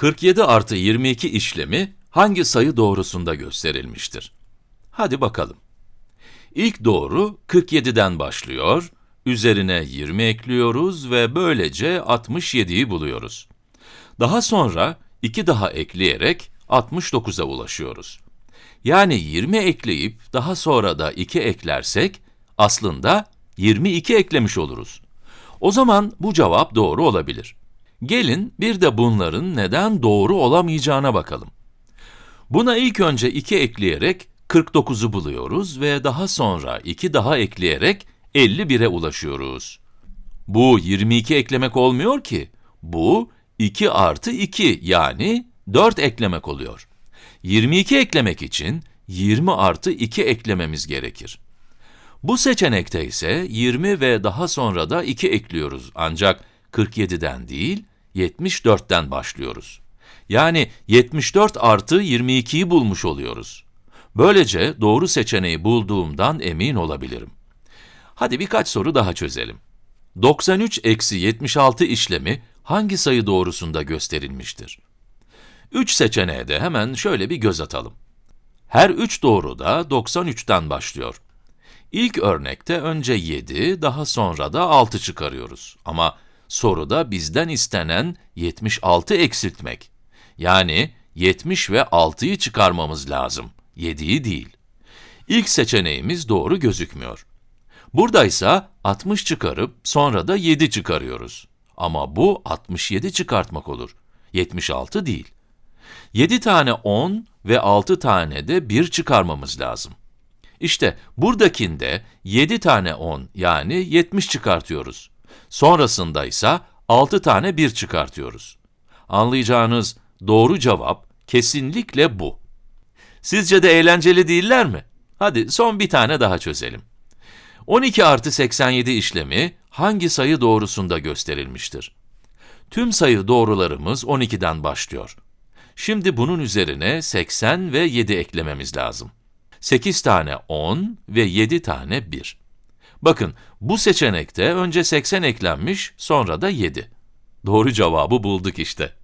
47 artı 22 işlemi hangi sayı doğrusunda gösterilmiştir? Hadi bakalım. İlk doğru 47'den başlıyor, üzerine 20 ekliyoruz ve böylece 67'yi buluyoruz. Daha sonra 2 daha ekleyerek 69'a ulaşıyoruz. Yani 20 ekleyip daha sonra da 2 eklersek aslında 22 eklemiş oluruz. O zaman bu cevap doğru olabilir. Gelin bir de bunların neden doğru olamayacağına bakalım. Buna ilk önce 2 ekleyerek 49'u buluyoruz ve daha sonra 2 daha ekleyerek 51'e ulaşıyoruz. Bu 22 eklemek olmuyor ki. Bu 2 artı 2 yani 4 eklemek oluyor. 22 eklemek için 20 artı 2 eklememiz gerekir. Bu seçenekte ise 20 ve daha sonra da 2 ekliyoruz ancak 47'den değil, 74'ten başlıyoruz. Yani 74 artı 22'yi bulmuş oluyoruz. Böylece doğru seçeneği bulduğumdan emin olabilirim. Hadi birkaç soru daha çözelim. 93 eksi 76 işlemi hangi sayı doğrusunda gösterilmiştir? 3 seçeneğe de hemen şöyle bir göz atalım. Her 3 doğru da 93'ten başlıyor. İlk örnekte önce 7, daha sonra da 6 çıkarıyoruz. Ama soruda bizden istenen 76 eksiltmek. Yani 70 ve 6'yı çıkarmamız lazım, 7'yi değil. İlk seçeneğimiz doğru gözükmüyor. Burada ise 60 çıkarıp sonra da 7 çıkarıyoruz. Ama bu 67 çıkartmak olur, 76 değil. 7 tane 10 ve 6 tane de 1 çıkarmamız lazım. İşte buradakinde 7 tane 10 yani 70 çıkartıyoruz. Sonrasında ise 6 tane 1 çıkartıyoruz. Anlayacağınız doğru cevap kesinlikle bu. Sizce de eğlenceli değiller mi? Hadi son bir tane daha çözelim. 12 artı 87 işlemi hangi sayı doğrusunda gösterilmiştir? Tüm sayı doğrularımız 12'den başlıyor. Şimdi bunun üzerine 80 ve 7 eklememiz lazım. 8 tane 10 ve 7 tane 1. Bakın, bu seçenekte önce 80 eklenmiş, sonra da 7. Doğru cevabı bulduk işte.